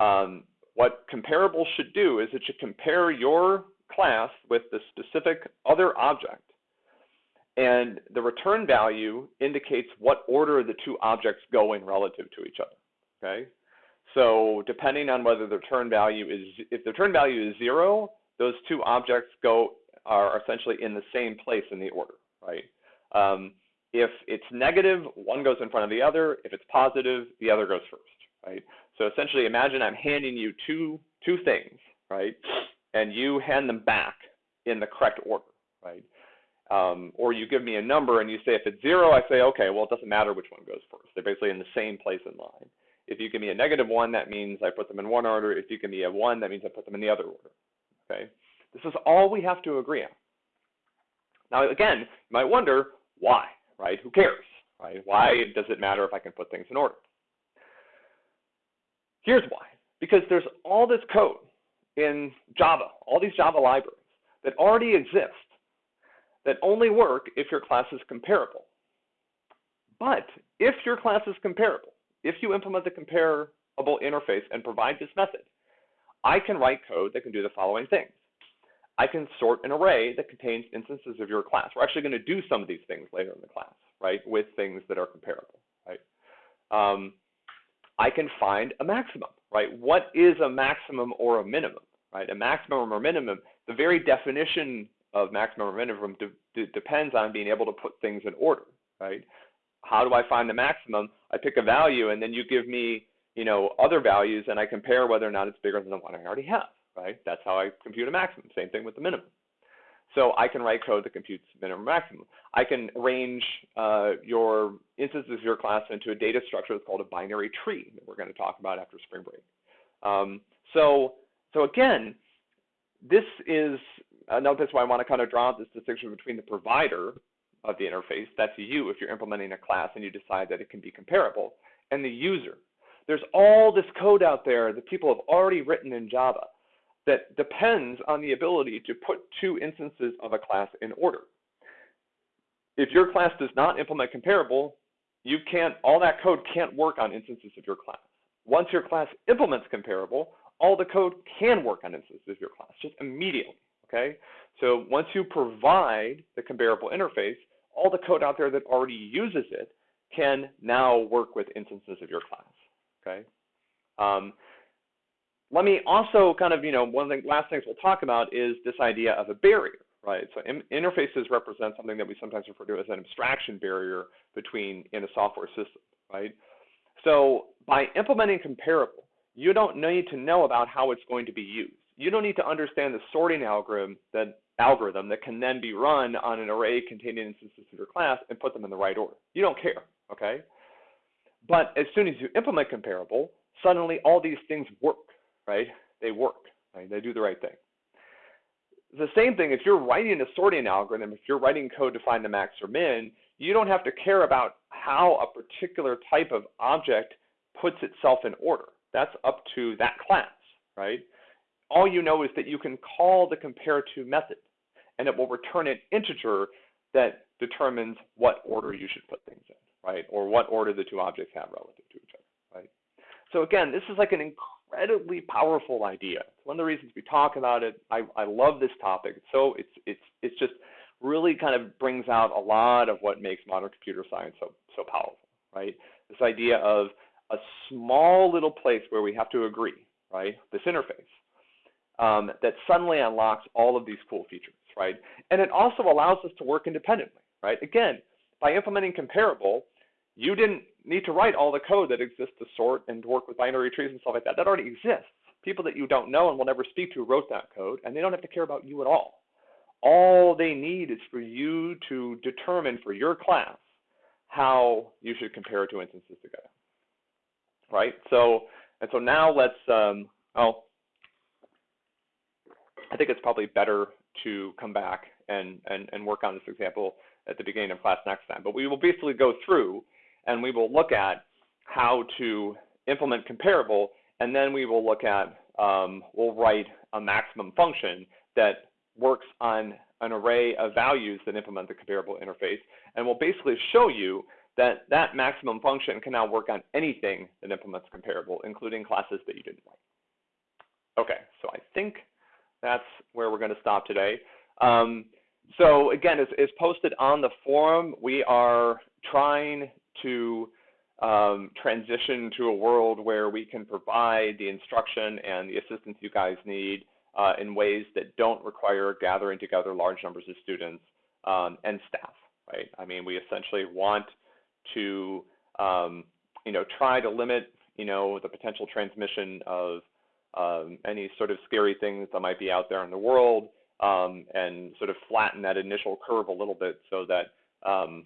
Um, what comparable should do is it should compare your class with the specific other object. And the return value indicates what order the two objects go in relative to each other. Okay? So depending on whether the return value is, if the return value is zero, those two objects go are essentially in the same place in the order, right? Um, if it's negative, one goes in front of the other. If it's positive, the other goes first, right? So essentially, imagine I'm handing you two two things, right? And you hand them back in the correct order, right? Um, or you give me a number and you say if it's zero, I say okay, well it doesn't matter which one goes first. They're basically in the same place in line. If you give me a negative one, that means I put them in one order. If you give me a one, that means I put them in the other order. Okay. This is all we have to agree on. Now, again, you might wonder why, right? Who cares, right? Why does it matter if I can put things in order? Here's why. Because there's all this code in Java, all these Java libraries that already exist that only work if your class is comparable. But if your class is comparable, if you implement the comparable interface and provide this method, I can write code that can do the following things. I can sort an array that contains instances of your class. We're actually going to do some of these things later in the class, right, with things that are comparable, right? Um, I can find a maximum, right? What is a maximum or a minimum, right? A maximum or minimum, the very definition of maximum or minimum de de depends on being able to put things in order, right? How do I find the maximum? I pick a value and then you give me, you know, other values and I compare whether or not it's bigger than the one I already have right? That's how I compute a maximum. Same thing with the minimum. So I can write code that computes minimum maximum. I can arrange uh, your instances of your class into a data structure that's called a binary tree that we're going to talk about after spring break. Um, so, so again, this is, uh, notice why I want to kind of draw out this distinction between the provider of the interface, that's you if you're implementing a class and you decide that it can be comparable, and the user. There's all this code out there that people have already written in Java that depends on the ability to put two instances of a class in order. If your class does not implement comparable, you can't, all that code can't work on instances of your class. Once your class implements comparable, all the code can work on instances of your class, just immediately, okay? So once you provide the comparable interface, all the code out there that already uses it can now work with instances of your class, okay? Um, let me also kind of, you know, one of the last things we'll talk about is this idea of a barrier, right? So interfaces represent something that we sometimes refer to as an abstraction barrier between in a software system, right? So by implementing comparable, you don't need to know about how it's going to be used. You don't need to understand the sorting algorithm that algorithm that can then be run on an array containing instances of your class and put them in the right order. You don't care, okay? But as soon as you implement comparable, suddenly all these things work, right? They work, right? They do the right thing. The same thing if you're writing a sorting algorithm, if you're writing code to find the max or min, you don't have to care about how a particular type of object puts itself in order. That's up to that class, right? All you know is that you can call the compare to method and it will return an integer that determines what order you should put things in, right? Or what order the two objects have relative to each other, right? So again, this is like an incredibly powerful idea. It's one of the reasons we talk about it. I, I love this topic. So it's it's it's just really kind of brings out a lot of what makes modern computer science so so powerful, right? This idea of a small little place where we have to agree, right? This interface um, that suddenly unlocks all of these cool features, right? And it also allows us to work independently, right? Again, by implementing comparable, you didn't need to write all the code that exists to sort and work with binary trees and stuff like that. That already exists. People that you don't know and will never speak to wrote that code, and they don't have to care about you at all. All they need is for you to determine for your class how you should compare two instances together. Right? So, and so now let's, um, oh, I think it's probably better to come back and, and, and work on this example at the beginning of class next time. But we will basically go through and we will look at how to implement comparable, and then we will look at, um, we'll write a maximum function that works on an array of values that implement the comparable interface, and we'll basically show you that that maximum function can now work on anything that implements comparable, including classes that you didn't write. Okay, so I think that's where we're going to stop today. Um, so again, it's, it's, posted on the forum. We are trying to um, transition to a world where we can provide the instruction and the assistance you guys need uh, in ways that don't require gathering together large numbers of students um, and staff, right? I mean, we essentially want to, um, you know, try to limit, you know, the potential transmission of um, any sort of scary things that might be out there in the world um, and sort of flatten that initial curve a little bit so that um,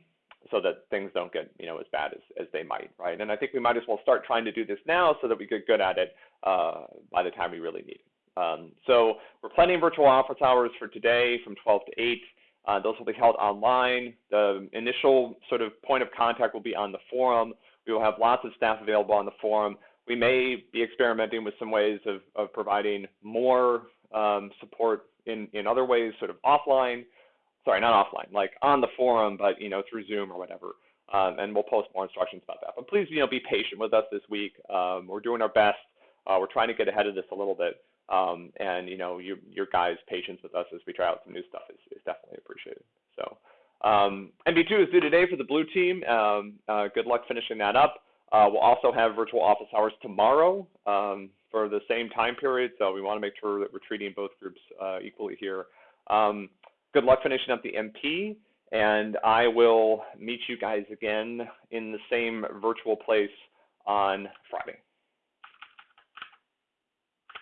so that things don't get you know as bad as, as they might, right? And I think we might as well start trying to do this now so that we get good at it uh, by the time we really need it. Um, so we're planning virtual office hours for today from 12 to 8. Uh, those will be held online. The initial sort of point of contact will be on the forum. We will have lots of staff available on the forum. We may be experimenting with some ways of, of providing more um, support in, in other ways, sort of offline sorry, not offline, like on the forum, but you know through Zoom or whatever. Um, and we'll post more instructions about that. But please, you know, be patient with us this week. Um, we're doing our best. Uh, we're trying to get ahead of this a little bit. Um, and you know, your your guys' patience with us as we try out some new stuff is, is definitely appreciated. So, um, MP2 is due today for the blue team. Um, uh, good luck finishing that up. Uh, we'll also have virtual office hours tomorrow um, for the same time period. So we want to make sure that we're treating both groups uh, equally here. Um, good luck finishing up the MP, and I will meet you guys again in the same virtual place on Friday.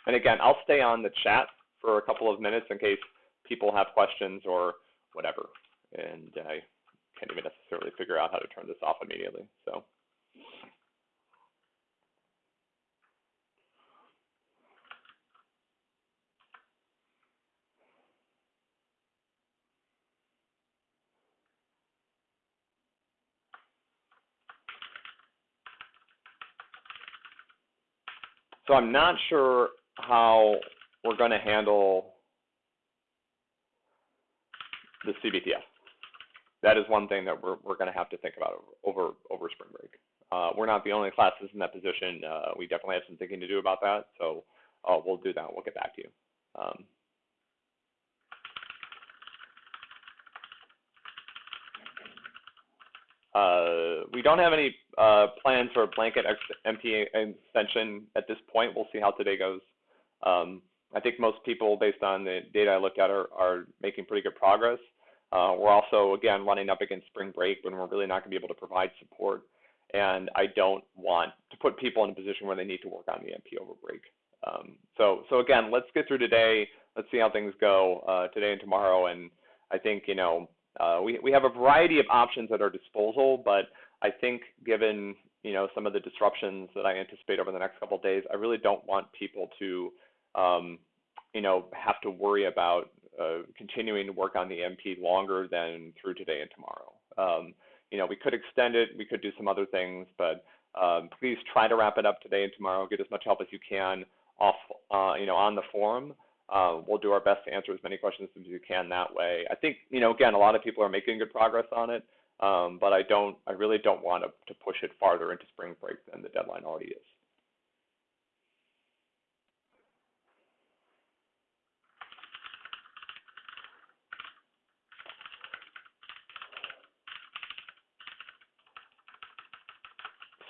And again, I'll stay on the chat for a couple of minutes in case people have questions or whatever. And I can't even necessarily figure out how to turn this off immediately. So. So I'm not sure how we're going to handle the CBTF. That is one thing that we're, we're going to have to think about over, over spring break. Uh, we're not the only classes in that position. Uh, we definitely have some thinking to do about that. So uh, we'll do that. We'll get back to you. Um, Uh, we don't have any uh, plans for a blanket MP extension at this point. We'll see how today goes. Um, I think most people, based on the data I looked at, are, are making pretty good progress. Uh, we're also, again, running up against spring break when we're really not going to be able to provide support. And I don't want to put people in a position where they need to work on the MP over break. Um, so, so again, let's get through today. Let's see how things go uh, today and tomorrow. And I think, you know, uh, we, we have a variety of options at our disposal, but I think given you know, some of the disruptions that I anticipate over the next couple of days, I really don't want people to, um, you know, have to worry about uh, continuing to work on the MP longer than through today and tomorrow. Um, you know, we could extend it, we could do some other things, but um, please try to wrap it up today and tomorrow. Get as much help as you can off, uh, you know, on the forum. Uh, we'll do our best to answer as many questions as you can that way. I think, you know, again, a lot of people are making good progress on it, um, but I don't, I really don't want to, to push it farther into spring break than the deadline already is.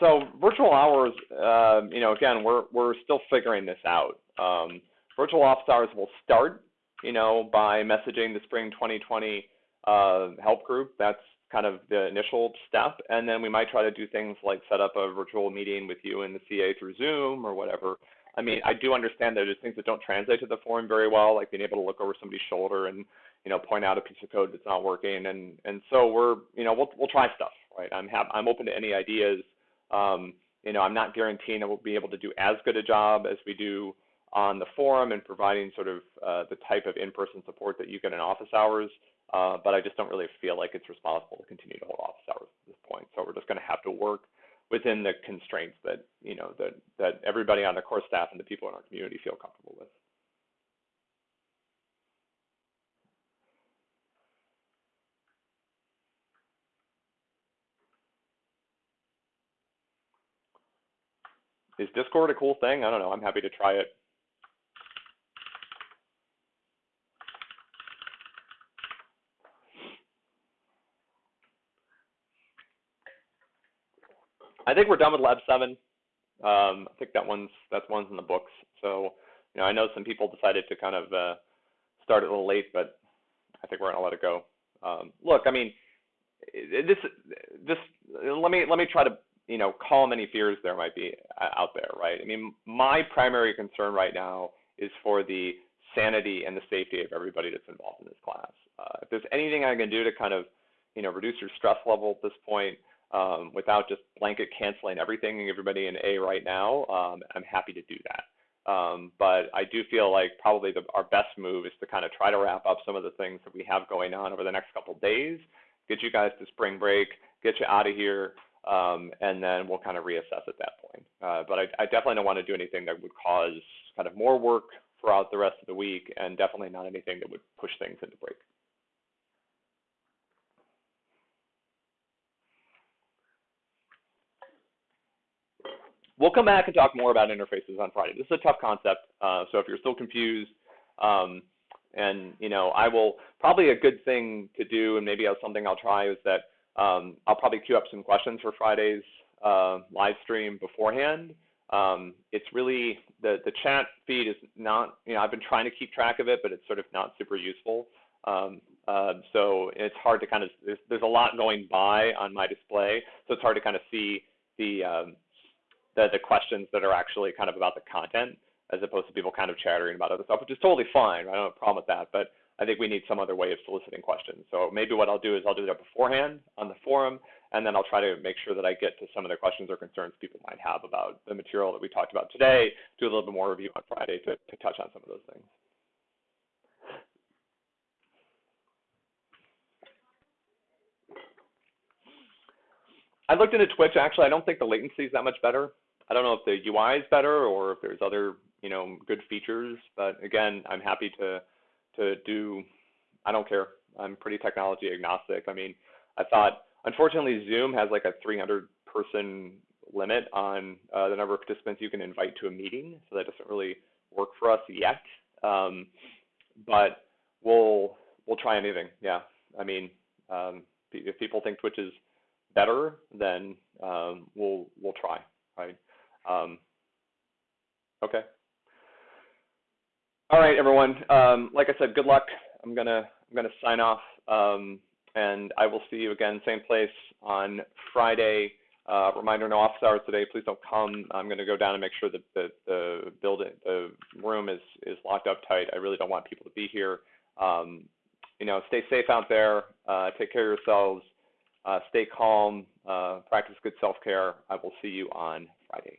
So virtual hours, uh, you know, again, we're we're still figuring this out. Um, virtual office hours will start, you know, by messaging the spring 2020 uh, help group. That's kind of the initial step, and then we might try to do things like set up a virtual meeting with you and the CA through Zoom or whatever. I mean, I do understand that there's things that don't translate to the forum very well, like being able to look over somebody's shoulder and you know point out a piece of code that's not working, and and so we're you know we'll we'll try stuff, right? I'm ha- I'm open to any ideas um, you know, I'm not guaranteeing that we'll be able to do as good a job as we do on the forum and providing sort of uh, the type of in-person support that you get in office hours. Uh, but I just don't really feel like it's responsible to continue to hold office hours at this point. So we're just going to have to work within the constraints that you know that that everybody on the core staff and the people in our community feel comfortable with. is Discord a cool thing? I don't know. I'm happy to try it. I think we're done with Lab 7. Um, I think that one's that's one's in the books. So, you know, I know some people decided to kind of uh, start it a little late, but I think we're gonna let it go. Um, look, I mean, this this let me let me try to you know, calm any fears there might be uh, out there, right? I mean, my primary concern right now is for the sanity and the safety of everybody that's involved in this class. Uh, if there's anything I can do to kind of, you know, reduce your stress level at this point um, without just blanket canceling everything and everybody in A right now, um, I'm happy to do that. Um, but I do feel like probably the, our best move is to kind of try to wrap up some of the things that we have going on over the next couple days, get you guys to spring break, get you out of here, um, and then we'll kind of reassess at that point. Uh, but I, I, definitely don't want to do anything that would cause kind of more work throughout the rest of the week, and definitely not anything that would push things into break. We'll come back and talk more about interfaces on Friday. This is a tough concept, uh, so if you're still confused, um, and you know, I will probably a good thing to do, and maybe something I'll try is that um, I'll probably queue up some questions for Friday's uh, live stream beforehand. Um, it's really the the chat feed is not you know I've been trying to keep track of it, but it's sort of not super useful. Um, uh, so it's hard to kind of there's, there's a lot going by on my display, so it's hard to kind of see the um, the, the questions that are actually kind of about the content as opposed to people kind of chattering about other stuff, which is totally fine. I don't have a problem with that, but I think we need some other way of soliciting questions. So maybe what I'll do is I'll do that beforehand on the forum, and then I'll try to make sure that I get to some of the questions or concerns people might have about the material that we talked about today, do a little bit more review on Friday to, to touch on some of those things. I looked into Twitch, actually, I don't think the latency is that much better. I don't know if the UI is better or if there's other, you know, good features, but again, I'm happy to to do, I don't care. I'm pretty technology agnostic. I mean, I thought, unfortunately, Zoom has like a 300 person limit on uh, the number of participants you can invite to a meeting, so that doesn't really work for us yet. Um, but we'll we'll try anything. Yeah, I mean, um, if people think Twitch is better, then um, we'll we'll try. Right. Um, okay. All right, everyone. Um, like I said, good luck. I'm gonna I'm gonna sign off, um, and I will see you again, same place on Friday. Uh, reminder: no office hours today. Please don't come. I'm gonna go down and make sure that the the building the room is is locked up tight. I really don't want people to be here. Um, you know, stay safe out there. Uh, take care of yourselves, stay calm, uh, practice good self care. I will see you on Friday.